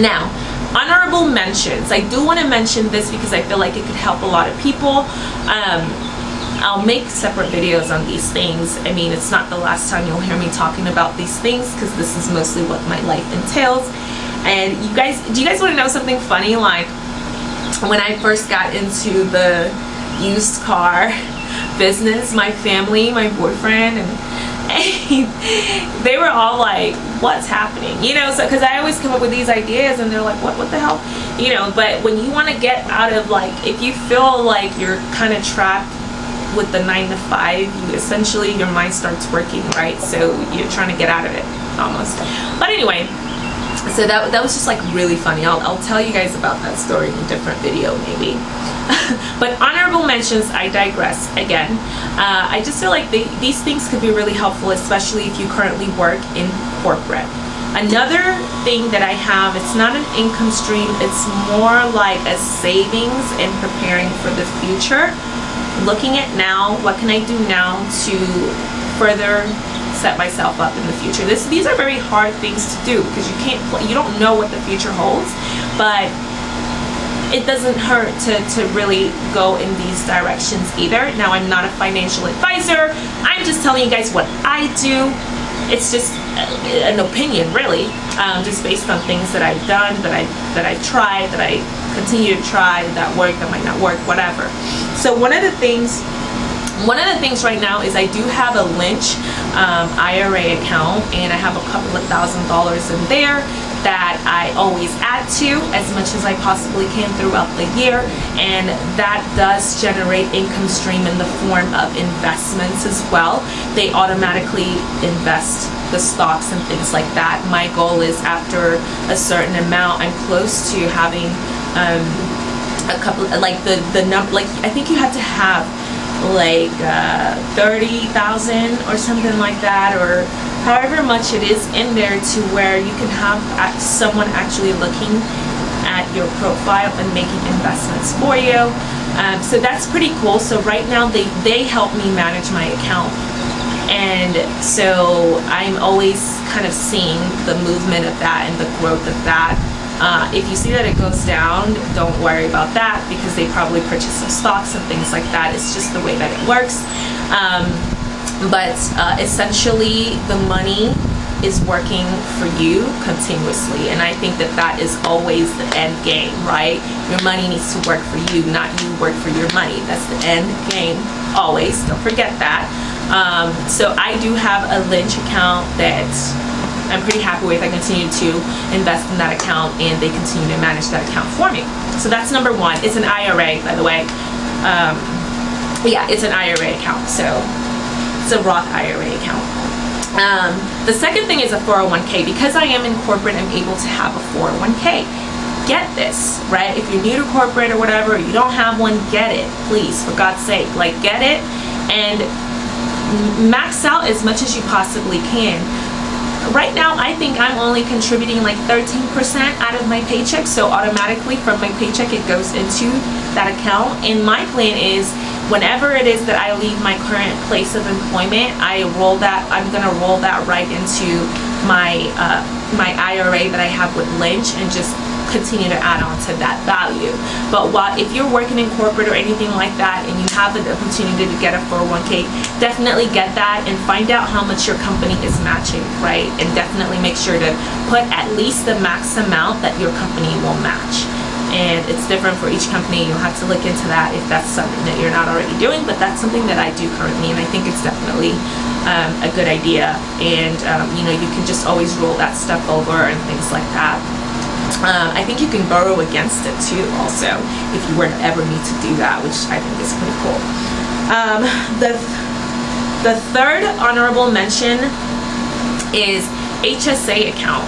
Now, honorable mentions. I do want to mention this because I feel like it could help a lot of people. Um, I'll make separate videos on these things. I mean, it's not the last time you'll hear me talking about these things because this is mostly what my life entails. And you guys, do you guys want to know something funny? Like, when I first got into the used car business, my family, my boyfriend, and they were all like what's happening? You know so because i always come up with these ideas and they're like what what the hell? You know but when you want to get out of like if you feel like you're kind of trapped with the nine to five you essentially your mind starts working right? So you're trying to get out of it almost. But anyway so that, that was just like really funny. I'll, I'll tell you guys about that story in a different video maybe. But honorable mentions I digress again. Uh, I just feel like they, these things could be really helpful especially if you currently work in corporate. Another thing that I have it's not an income stream it's more like a savings and preparing for the future. Looking at now what can I do now to further set myself up in the future. This, these are very hard things to do because you can't, you don't know what the future holds, but it doesn't hurt to, to really go in these directions either. Now, I'm not a financial advisor. I'm just telling you guys what I do. It's just an opinion, really, um, just based on things that I've done, that I that I've tried, that I continue to try, that work, that might not work, whatever. So one of the things one of the things right now is I do have a Lynch um, IRA account and I have a couple of thousand dollars in there that I always add to as much as I possibly can throughout the year and that does generate income stream in the form of investments as well. They automatically invest the stocks and things like that. My goal is after a certain amount, I'm close to having um, a couple, like the, the number, like I think you have to have like uh, 30,000 or something like that or however much it is in there to where you can have someone actually looking at your profile and making investments for you. Um, so that's pretty cool. So right now they, they help me manage my account. And so I'm always kind of seeing the movement of that and the growth of that. Uh, if you see that it goes down, don't worry about that because they probably purchase some stocks and things like that. It's just the way that it works. Um, but uh, essentially, the money is working for you continuously and I think that that is always the end game right your money needs to work for you not you work for your money that's the end game always don't forget that um, so I do have a Lynch account that I'm pretty happy with. I continue to invest in that account and they continue to manage that account for me. So that's number one. It's an IRA, by the way. Um, yeah, it's an IRA account. So it's a Roth IRA account. Um, the second thing is a 401k. Because I am in corporate, I'm able to have a 401k. Get this, right? If you're new to corporate or whatever, you don't have one, get it, please, for God's sake. Like, get it and max out as much as you possibly can right now I think I'm only contributing like 13% out of my paycheck so automatically from my paycheck it goes into that account. And my plan is whenever it is that I leave my current place of employment I roll that I'm gonna roll that right into my uh, my IRA that I have with Lynch and just continue to add on to that value. But while if you're working in corporate or anything like that and you have the opportunity to get a 401k, definitely get that and find out how much your company is matching, right? And definitely make sure to put at least the max amount that your company will match and it's different for each company you'll have to look into that if that's something that you're not already doing but that's something that I do currently and I think it's definitely um, a good idea and um, you know you can just always roll that stuff over and things like that um, I think you can borrow against it too also if you were to ever need to do that which I think is pretty cool. Um, the, the third honorable mention is HSA account.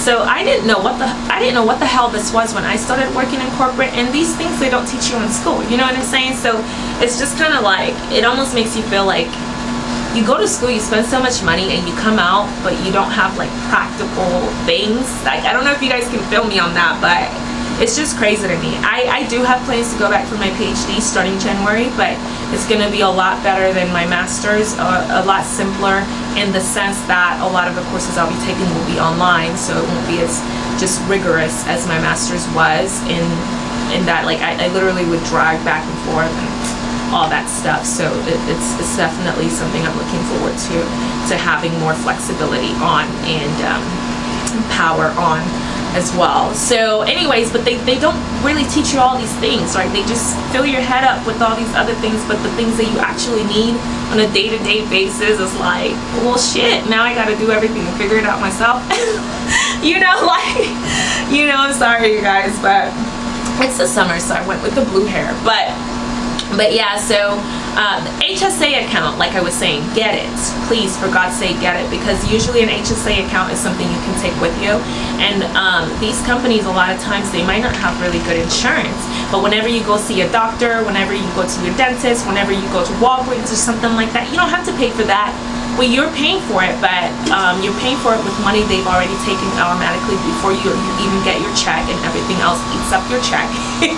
So I didn't know what the I didn't know what the hell this was when I started working in corporate and these things they don't teach you in school. You know what I'm saying? So it's just kind of like it almost makes you feel like you go to school, you spend so much money, and you come out, but you don't have like practical things. Like I don't know if you guys can feel me on that, but it's just crazy to me. I, I do have plans to go back for my PhD starting January, but It's going to be a lot better than my master's, uh, a lot simpler in the sense that a lot of the courses I'll be taking will be online, so it won't be as just rigorous as my master's was in in that like I, I literally would drag back and forth and all that stuff. So it, it's, it's definitely something I'm looking forward to to having more flexibility on and um, power on as well. So anyways, but they, they don't really teach you all these things, right? They just fill your head up with all these other things, but the things that you actually need on a day-to-day -day basis is like, well shit, now I gotta do everything and figure it out myself. you know, like, you know, I'm sorry you guys, but it's the summer, so I went with the blue hair. But but yeah so uh, HSA account like I was saying get it. Please for God's sake get it. Because usually an HSA account is something you can take with you. And um, these companies a lot of times they might not have really good insurance. But whenever you go see a doctor whenever you go to your dentist whenever you go to Walgreens or something like that you don't have to pay for that well you're paying for it but um, you're paying for it with money they've already taken automatically before you, even get your check and everything else eats up your check.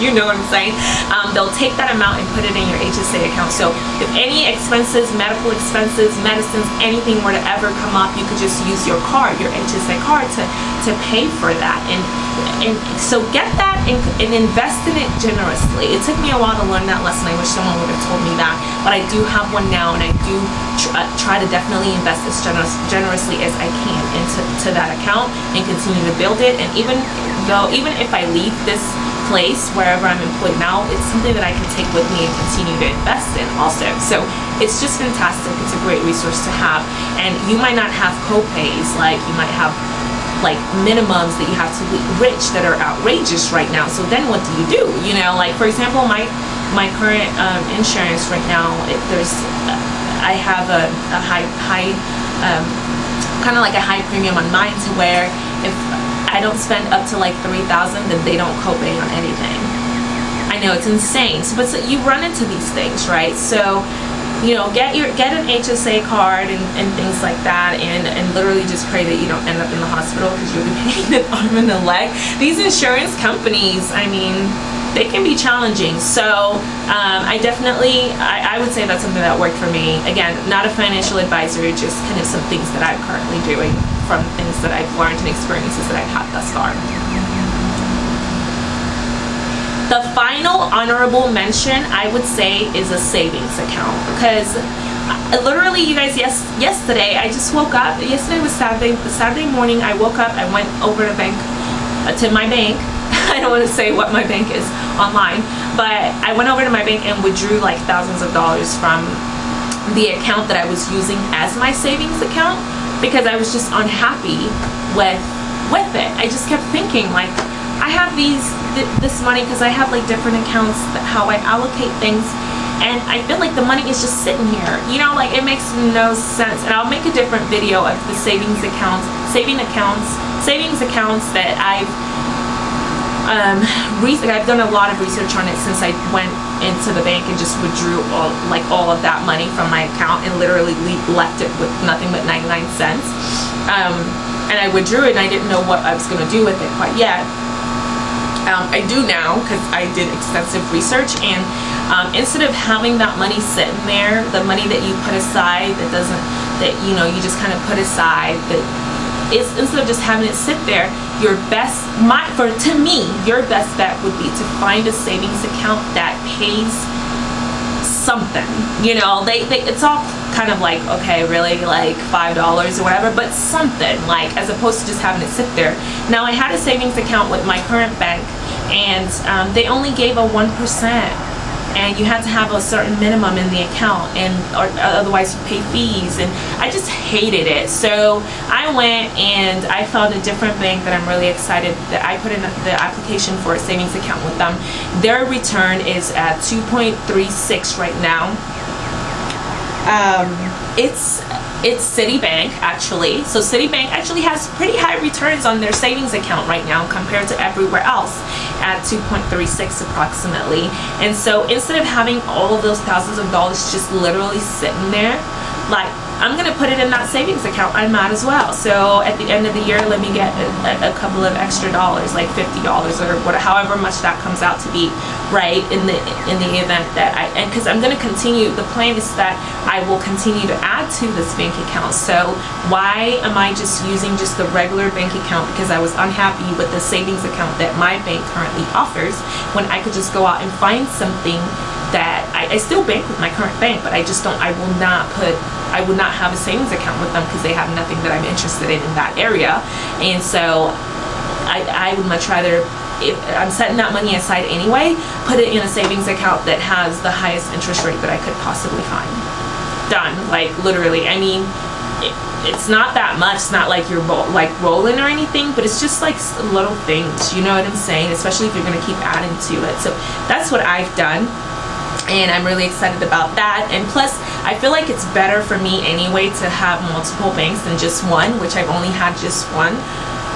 You know what I'm saying? Um, they'll take that amount and put it in your HSA account. So if any expenses medical expenses medicines anything were to ever come up you could just use your card your HSA card to to pay for that and and so get that and, and invest in it generously it took me a while to learn that lesson I wish someone would have told me that but I do have one now and I do try, uh, try to definitely invest as generous, generously as I can into to that account and continue to build it. And even though, even if I leave this place wherever I'm employed now, it's something that I can take with me and continue to invest in also. So it's just fantastic. It's a great resource to have. And you might not have co-pays, like you might have like minimums that you have to be rich that are outrageous right now. So then what do you do? You know, like for example, my my current um, insurance right now, it, there's I have a, a high, high um, kind of like a high premium on mine to where if I don't spend up to like 3000 then they don't copay on anything. I know it's insane, so, but so you run into these things, right? So you know, get your get an HSA card and, and things like that, and and literally just pray that you don't end up in the hospital because you'll be paying an arm and a leg. These insurance companies, I mean, they can be challenging. So um, I definitely, I, I, would say that's something that worked for me. Again, not a financial advisor, just kind of some things that I'm currently doing from things that I've learned and experiences that I've had thus far. The final honorable mention I would say is a savings account. Because uh, literally you guys yes yesterday I just woke up. Yesterday was Saturday Saturday morning I woke up I went over to bank uh, to my bank. I don't want to say what my bank is online, but I went over to my bank and withdrew like thousands of dollars from the account that I was using as my savings account because I was just unhappy with with it. I just kept thinking like I have these th this money because I have like different accounts how I allocate things and I feel like the money is just sitting here you know like it makes no sense and I'll make a different video of the savings accounts saving accounts savings accounts that I've um, I've done a lot of research on it since I went into the bank and just withdrew all like all of that money from my account and literally left it with nothing but 99 cents. Um, and I withdrew it and I didn't know what I was going to do with it quite yet. Um, I do now because I did extensive research and um, instead of having that money sitting there, the money that you put aside that doesn't, that you know, you just kind of put aside that is instead of just having it sit there, your best, my, for to me, your best bet would be to find a savings account that pays something. You know, they, they it's all kind of like, okay, really, like $5 or whatever, but something, like, as opposed to just having it sit there. Now, I had a savings account with my current bank, and um, they only gave a 1% and you had to have a certain minimum in the account and or otherwise you pay fees and I just hated it. So I went and I found a different bank that I'm really excited that I put in the application for a savings account with them. Their return is at 2.36 right now um, it's it's Citibank actually. So Citibank actually has pretty high returns on their savings account right now compared to everywhere else at 2.36 approximately. And so instead of having all of those thousands of dollars just literally sitting there, like I'm gonna put it in that savings account. I might as well. So at the end of the year, let me get a, a couple of extra dollars, like fifty dollars or whatever, however much that comes out to be, right? In the in the event that I and because I'm gonna continue. The plan is that I will continue to add to this bank account. So why am I just using just the regular bank account because I was unhappy with the savings account that my bank currently offers when I could just go out and find something that I, I still bank with my current bank, but I just don't. I will not put I would not have a savings account with them because they have nothing that I'm interested in in that area. And so I, I would much rather, if I'm setting that money aside anyway, put it in a savings account that has the highest interest rate that I could possibly find. Done. Like literally. I mean, it, it's not that much. It's not like you're like rolling or anything, but it's just like little things. You know what I'm saying? Especially if you're going to keep adding to it. So that's what I've done and I'm really excited about that and plus I feel like it's better for me anyway to have multiple banks than just one which I've only had just one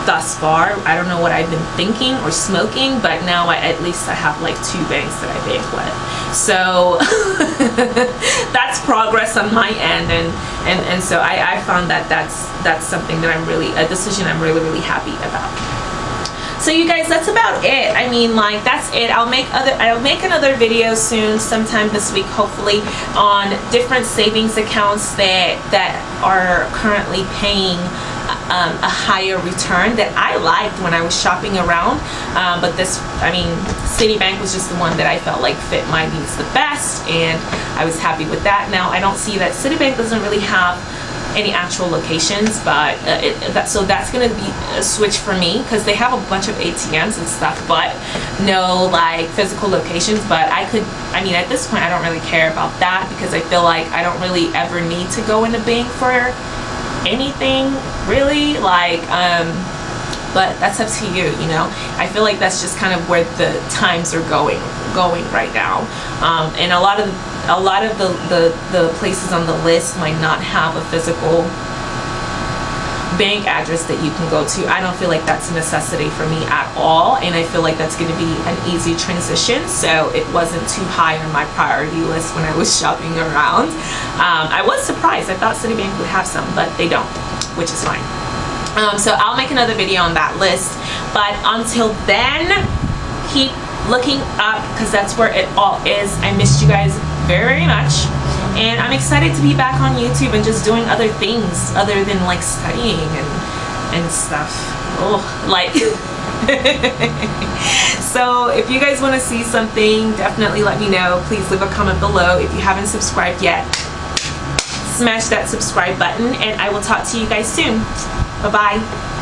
thus far. I don't know what I've been thinking or smoking but now I, at least I have like two banks that I bank with. So that's progress on my end and and, and so I, I found that that's that's something that I'm really a decision I'm really really happy about. So you guys that's about it. I mean like that's it. I'll make other i'll make another video soon sometime this week hopefully on different savings accounts that that are currently paying um, a higher return that I liked when I was shopping around. Um, but this I mean Citibank was just the one that I felt like fit my needs the best and I was happy with that. Now I don't see that Citibank doesn't really have any actual locations but uh, it, that, so that's gonna be a switch for me because they have a bunch of ATMs and stuff but no like physical locations but I could I mean at this point I don't really care about that because I feel like I don't really ever need to go in the bank for anything really like um but that's up to you you know? I feel like that's just kind of where the times are going going right now. Um, and a lot of a lot of the, the the places on the list might not have a physical bank address that you can go to. I don't feel like that's a necessity for me at all and I feel like that's going to be an easy transition so it wasn't too high on my priority list when I was shopping around. Um, I was surprised. I thought Citibank would have some but they don't which is fine. Um, so I'll make another video on that list but until then keep looking up because that's where it all is. I missed you guys very very much and I'm excited to be back on YouTube and just doing other things other than like studying and and stuff. Oh like so if you guys want to see something definitely let me know. Please leave a comment below if you haven't subscribed yet. Smash that subscribe button and I will talk to you guys soon. Bye bye